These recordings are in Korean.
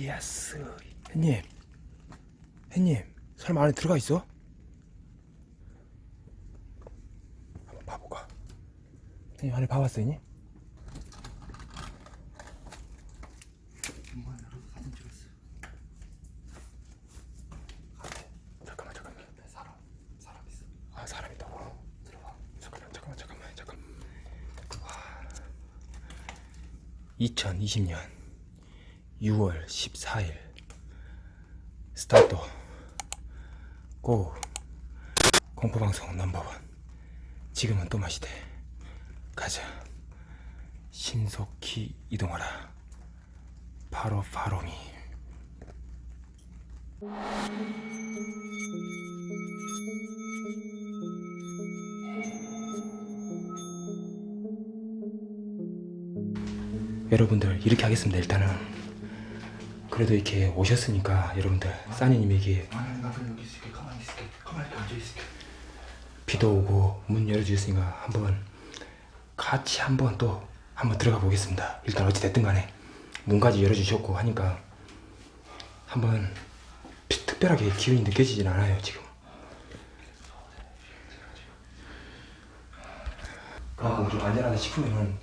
Yes. 햇님. 햇님. 설마 안에 들어가 있어? 한번 봐볼까? 햇님 안에 봐봤어, 햇님? 잠깐만, 잠깐만. 사람, 사람 있어. 아, 사람 있다고? 들어와. 잠깐만, 잠깐만, 잠깐만, 잠깐만. 2020년 6월 14일. 스타트. 고. 공포방송 넘버원. 지금은 또 마시대. 가자. 신속히 이동하라. 바로 바로미. 여러분들 이렇게 하겠습니다 일단은 그래도 이렇게 오셨으니까 여러분들 싸니님에게 비도 오고 문 열어주셨으니까 한번 같이 한번 또 한번 들어가 보겠습니다. 일단 어찌 됐든 간에 문까지 열어주셨고 하니까 한번 피- 특별하게 기운이 느껴지진 않아요 지금. 그리고 좀 안전하다 싶으면은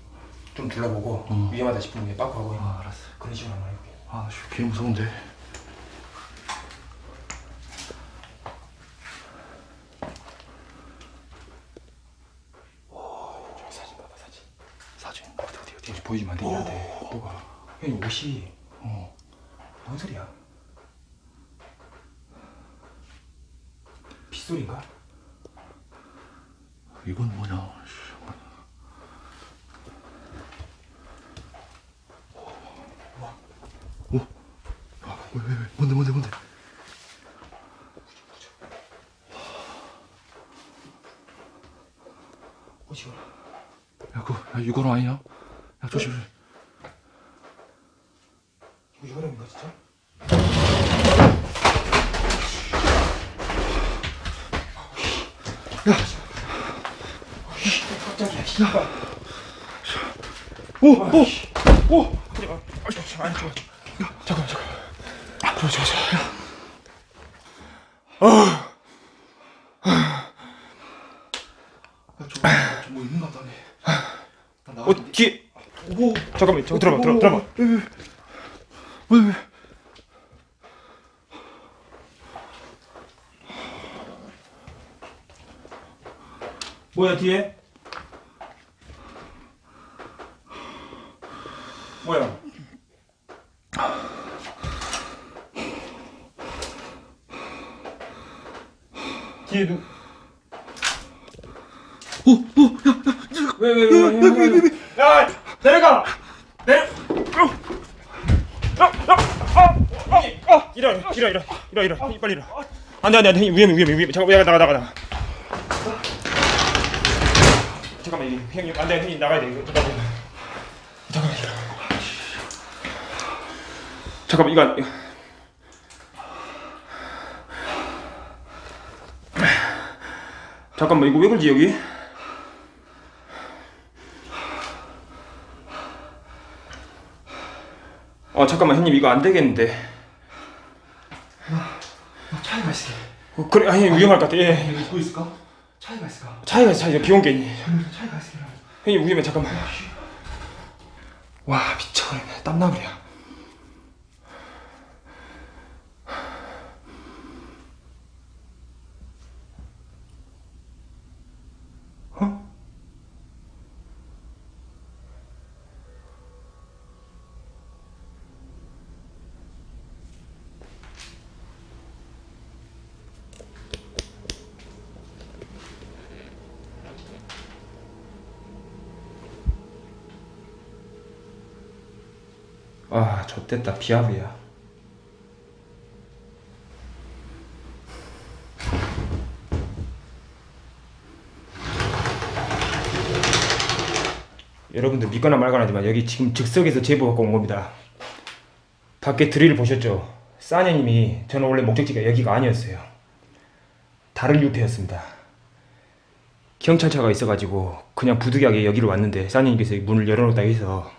좀 둘러보고 음. 위험하다 싶으면 빠꾸하고 아 알았어. 그런 식으로 한번 해볼게요 아 씨, 개 무서운데. 안 되긴 한데 뭐가? 형님 옷이. 어. 뭔 소리야? 빗소리인가? 이건 뭐냐 6월호 아니야? 야 조심 네. 이거 6월호인가 진짜? 야! 깜짝이야 씨발 오! 아, 오! 오! 아니 아, 잠깐만 잠깐만 잠깐만 잠깐만 잠깐만 잠깐만 저 들어봐 들어 들어봐 왜, 왜, 왜, 왜? 뭐야 뒤에 뭐야 뒤에 누 오, 오, 야, 야, 왜왜왜왜야 내려가 내려 어, 일어 일어 일어 일어 빨리 일어 안돼 안돼 안돼. 위험해 위험해 위험해. 잠깐 나가 나가 나가. 잠깐만 형님 안돼 형님 나가야 돼. 이거 잠깐만 잠깐만. 일어 잠깐만 이거 안-. 잠깐만 이거 왜 그러지 여기? 어 잠깐만 형님 이거 안 되겠는데 나 차이가 있을게. 어, 그래 아니 위험할 것 같아. 예. 여기 입고 있을까? 차이가 있을까? 차이가 차이가. 비온 게 차이가 있을게. 형님 위험해. 잠깐만. 와 미쳐버리네. 땀나버려 어? 아 좆됐다. 비압이야. 여러분들 믿거나 말거나 하지만 여기 지금 즉석에서 제보 갖고 온 겁니다. 밖에 드릴 보셨죠? 싸녀님이 저는 원래 목적지가 여기가 아니었어요. 다른 루트였습니다. 경찰차가 있어가지고 그냥 부득이하게 여기로 왔는데 싸녀님께서 문을 열어놓다 해서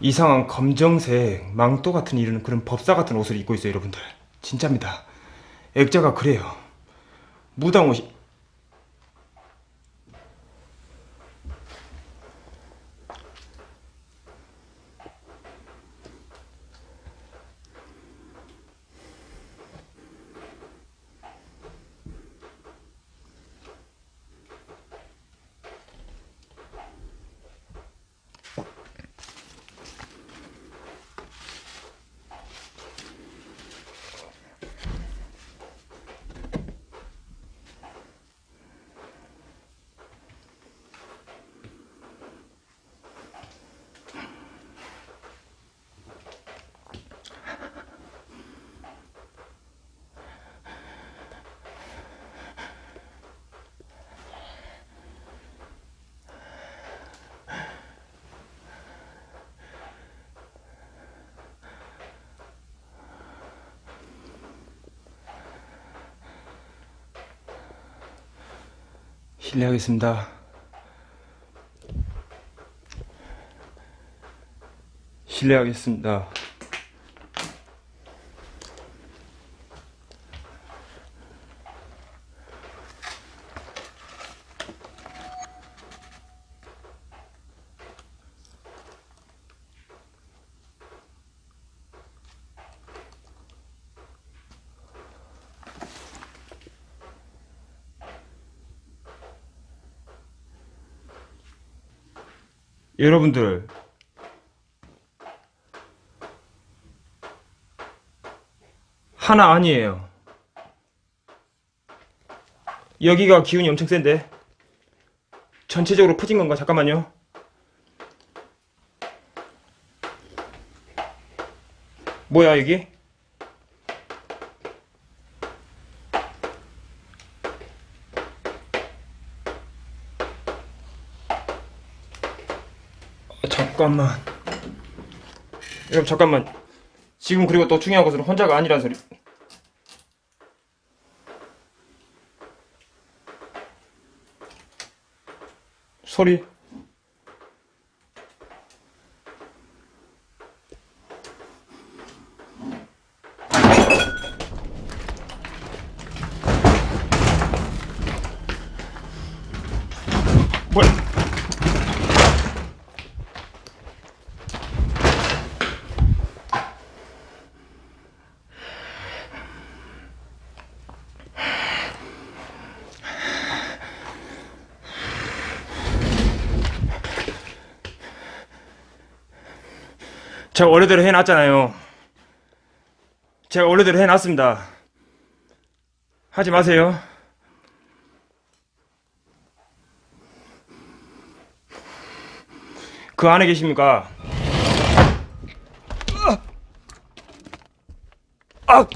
이상한 검정색 망토 같은 이런 그런 법사 같은 옷을 입고 있어요 여러분들. 진짜입니다. 액자가 그래요. 무당 옷이 실례하겠습니다. 실례하겠습니다 여러분들 하나 아니에요 여기가 기운이 엄청 센데 전체적으로 퍼진 건가? 잠깐만요 뭐야 여기? 어, 잠깐만. 여러분 잠깐만. 지금 그리고 또 중요한 것은 혼자가 아니란 소리. 소리 제가 원래대로 해놨잖아요. 제가 원래대로 해놨습니다. 하지 마세요. 그 안에 계십니까? 아! 아!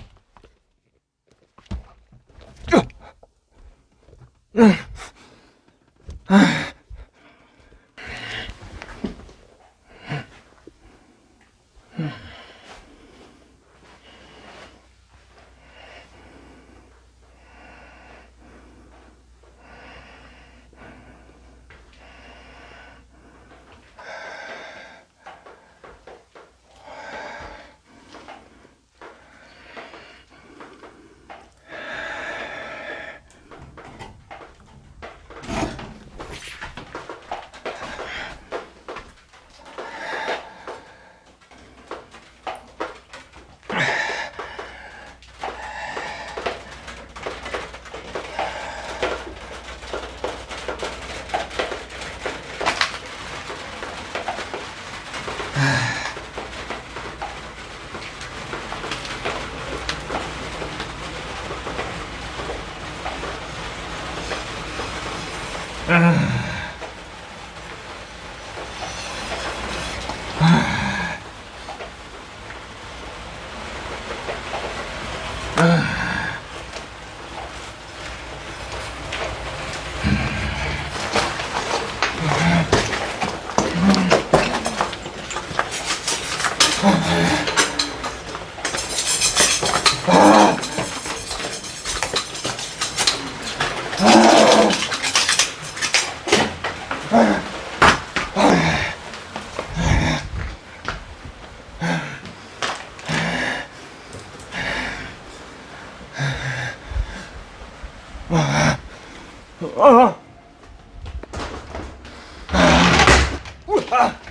啊。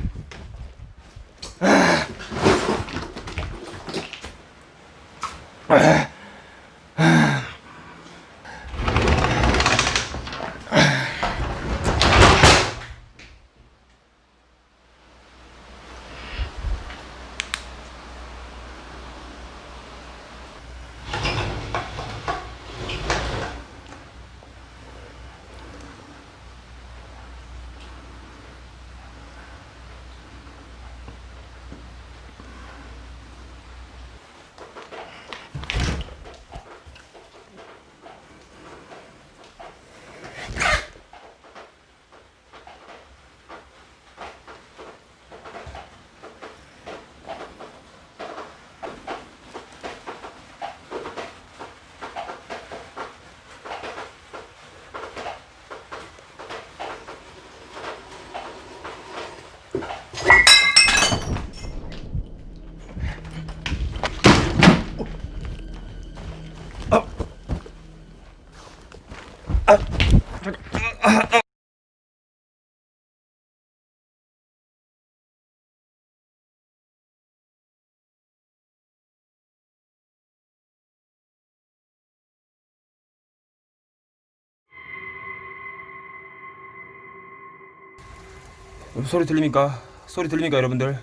소리 들립니까? 소리 들립니까 여러분들?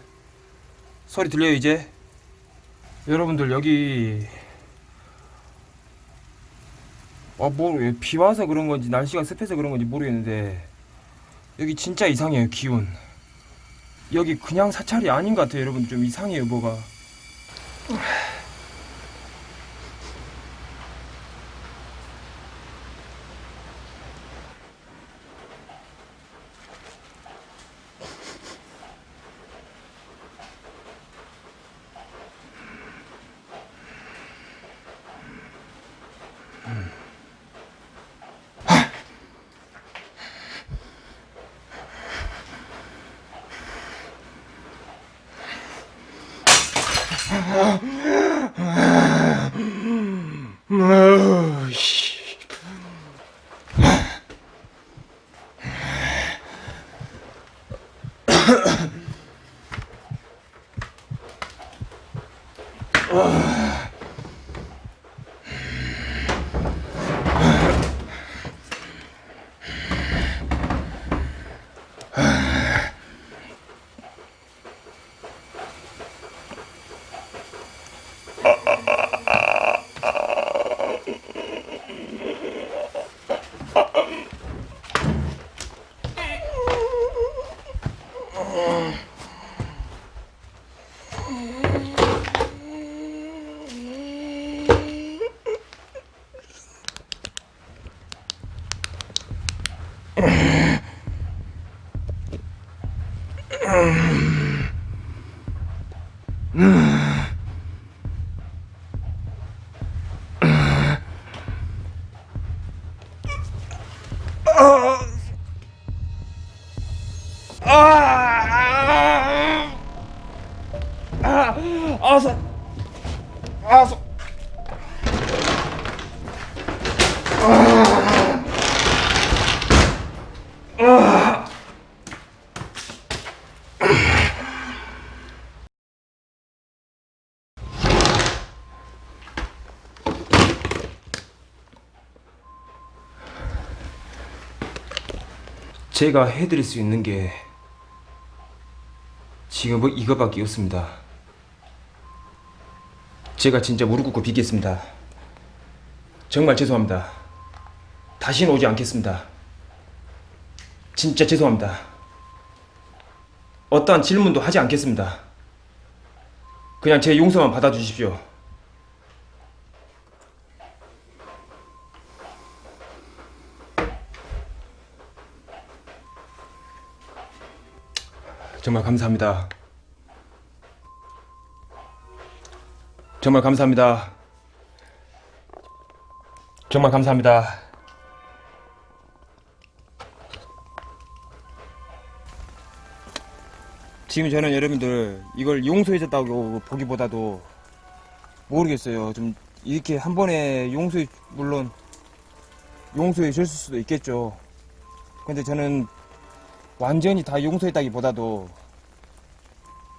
소리 들려요 이제? 여러분들 여기 아뭐비 와서 그런 건지 날씨가 습해서 그런 건지 모르겠는데 여기 진짜 이상해요 기운 여기 그냥 사찰이 아닌 것 같아요 여러분 좀 이상해요 뭐가 Oh. 아 서 아서 제가 해드릴 수 있는 게 지금 뭐 이거밖에 없습니다. 제가 진짜 무릎 꿇고 빚겠습니다. 정말 죄송합니다. 다시는 오지 않겠습니다. 진짜 죄송합니다. 어떠한 질문도 하지 않겠습니다. 그냥 제 용서만 받아주십시오. 정말 감사합니다. 정말 감사합니다. 정말 감사합니다. 지금 저는 여러분들 이걸 용서해줬다고 보기보다도 모르겠어요. 좀 이렇게 한 번에 용서 물론 용서해 줬을 수도 있겠죠. 근데 저는 완전히 다 용서했다기보다도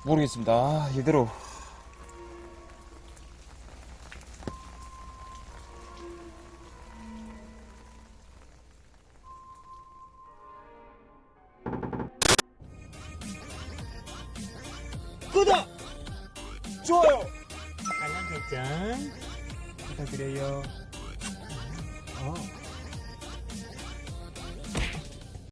모르겠습니다. 아, 이대로